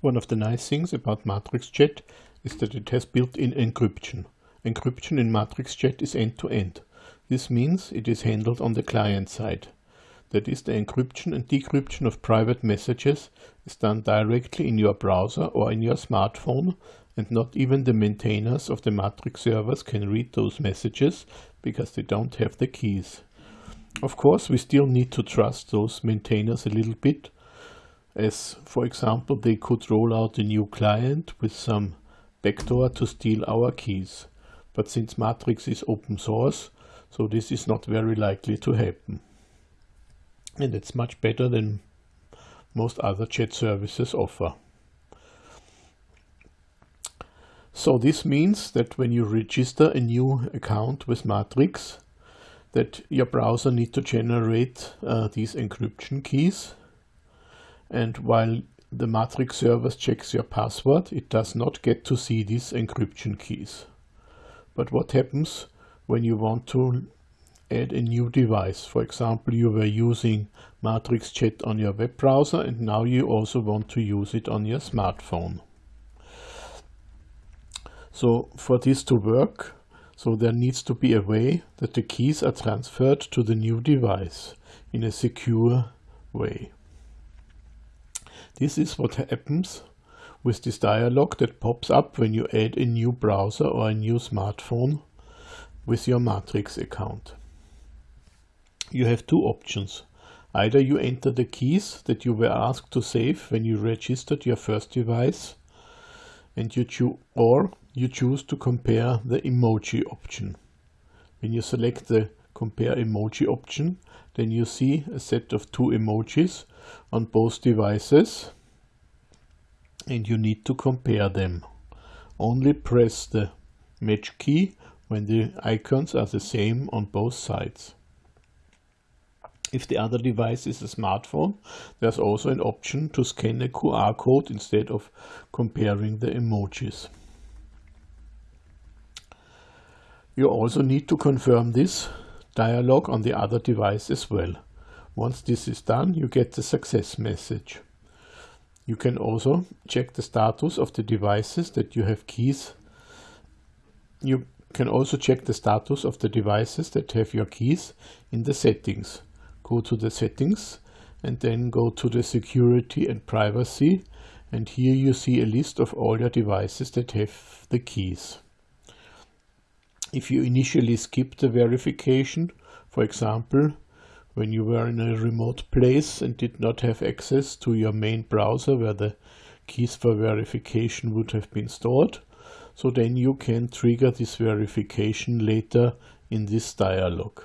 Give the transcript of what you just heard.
One of the nice things about Matrix Chat is that it has built-in encryption. Encryption in Matrix Chat is end-to-end. -end. This means it is handled on the client side. That is, the encryption and decryption of private messages is done directly in your browser or in your smartphone and not even the maintainers of the Matrix servers can read those messages because they don't have the keys. Of course, we still need to trust those maintainers a little bit as for example they could roll out a new client with some backdoor to steal our keys. But since Matrix is open source, so this is not very likely to happen. And it's much better than most other chat services offer. So this means that when you register a new account with Matrix, that your browser need to generate uh, these encryption keys and while the Matrix service checks your password, it does not get to see these encryption keys. But what happens when you want to add a new device? For example, you were using Matrix Chat on your web browser and now you also want to use it on your smartphone. So for this to work, so there needs to be a way that the keys are transferred to the new device in a secure way. This is what happens with this dialog that pops up when you add a new browser or a new smartphone with your Matrix account. You have two options. Either you enter the keys that you were asked to save when you registered your first device and you choose or you choose to compare the emoji option. When you select the compare emoji option, then you see a set of two emojis on both devices and you need to compare them. Only press the match key when the icons are the same on both sides. If the other device is a smartphone, there's also an option to scan a QR code instead of comparing the emojis. You also need to confirm this dialog on the other device as well. Once this is done, you get the success message. You can also check the status of the devices that you have keys. You can also check the status of the devices that have your keys in the settings. Go to the settings and then go to the security and privacy and here you see a list of all your devices that have the keys. If you initially skip the verification, for example, when you were in a remote place and did not have access to your main browser where the keys for verification would have been stored. So then you can trigger this verification later in this dialog.